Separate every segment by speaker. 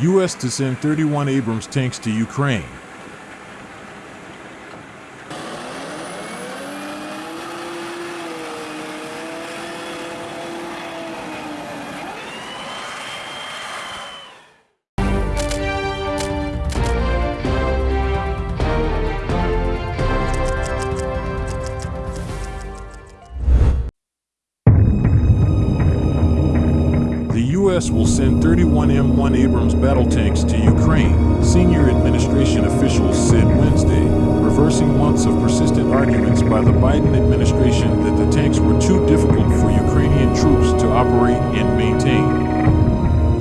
Speaker 1: U.S. to send 31 Abrams tanks to Ukraine. U.S. will send 31 M1 Abrams battle tanks to Ukraine, senior administration officials said Wednesday, reversing months of persistent arguments by the Biden administration that the tanks were too difficult for Ukrainian troops to operate and maintain.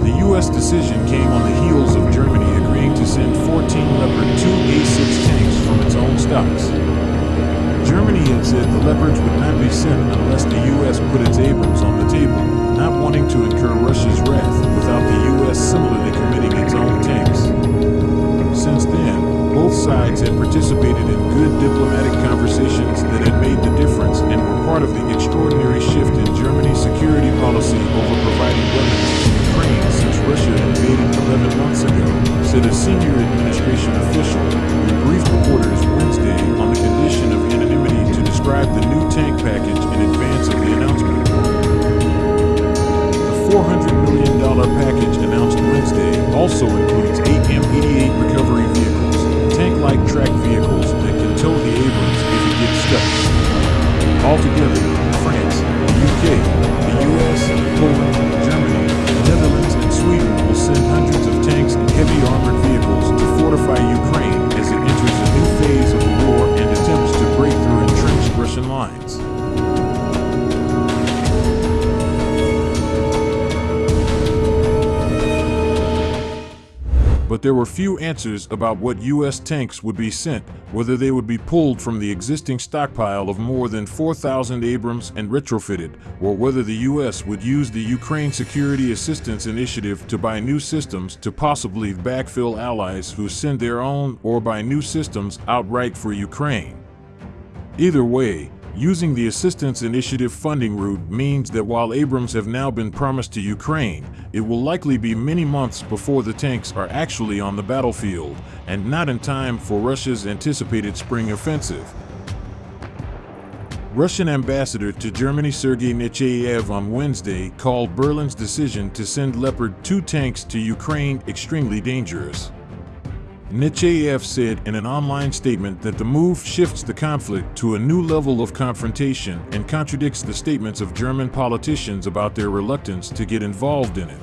Speaker 1: The U.S. decision came on the heels of Germany agreeing to send 14 Leopard 2 A6 tanks from its own stocks. Germany had said the Leopards would not be sent unless the U.S. Russia's wrath without the U.S. similarly committing its own tanks. Since then, both sides had participated in good diplomatic conversations that had made the difference and were part of the extraordinary shift in Germany's security policy over providing weapons to Ukraine since Russia invaded 11 months ago, said a senior administration official who briefed reporters Wednesday on the condition of anonymity to describe the new tank package in advance of the announcement. $400 million package announced Wednesday also includes eight M88 recovery vehicles, tank-like track vehicles that can tow the Abrams if it gets stuck. Altogether, but there were few answers about what U.S. tanks would be sent, whether they would be pulled from the existing stockpile of more than 4,000 Abrams and retrofitted, or whether the U.S. would use the Ukraine Security Assistance Initiative to buy new systems to possibly backfill allies who send their own or buy new systems outright for Ukraine. Either way, Using the Assistance Initiative funding route means that while Abrams have now been promised to Ukraine, it will likely be many months before the tanks are actually on the battlefield, and not in time for Russia's anticipated spring offensive. Russian ambassador to Germany Sergei Nechayev on Wednesday called Berlin's decision to send Leopard 2 tanks to Ukraine extremely dangerous. Nechayev said in an online statement that the move shifts the conflict to a new level of confrontation and contradicts the statements of German politicians about their reluctance to get involved in it.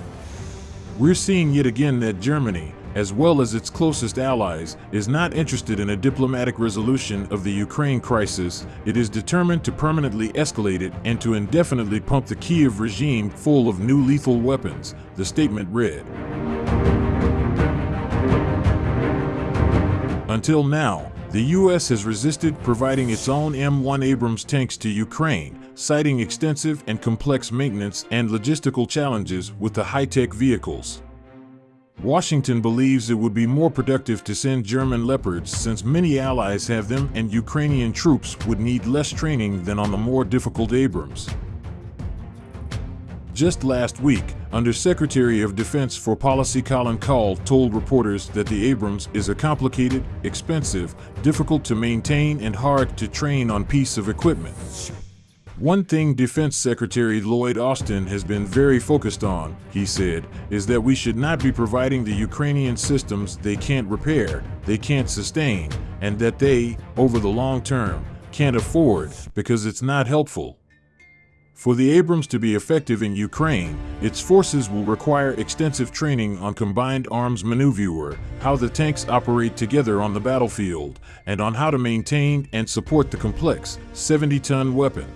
Speaker 1: We're seeing yet again that Germany, as well as its closest allies, is not interested in a diplomatic resolution of the Ukraine crisis. It is determined to permanently escalate it and to indefinitely pump the Kiev regime full of new lethal weapons, the statement read. Until now, the U.S. has resisted providing its own M1 Abrams tanks to Ukraine, citing extensive and complex maintenance and logistical challenges with the high-tech vehicles. Washington believes it would be more productive to send German Leopards since many allies have them and Ukrainian troops would need less training than on the more difficult Abrams. Just last week, Undersecretary of Defense for Policy Colin Kahl told reporters that the Abrams is a complicated, expensive, difficult to maintain and hard to train on piece of equipment. One thing Defense Secretary Lloyd Austin has been very focused on, he said, is that we should not be providing the Ukrainian systems they can't repair, they can't sustain, and that they, over the long term, can't afford because it's not helpful. For the Abrams to be effective in Ukraine, its forces will require extensive training on combined arms maneuver, how the tanks operate together on the battlefield, and on how to maintain and support the complex 70-ton weapon.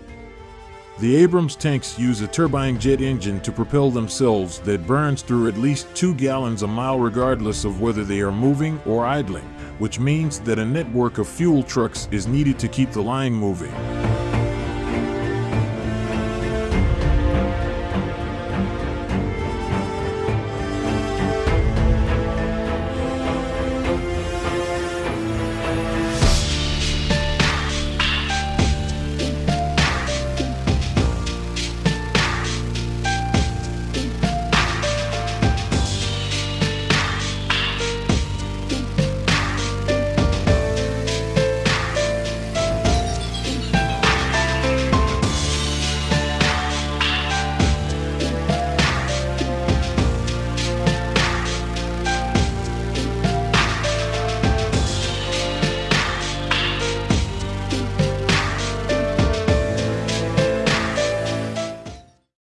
Speaker 1: The Abrams tanks use a turbine jet engine to propel themselves that burns through at least two gallons a mile regardless of whether they are moving or idling, which means that a network of fuel trucks is needed to keep the line moving.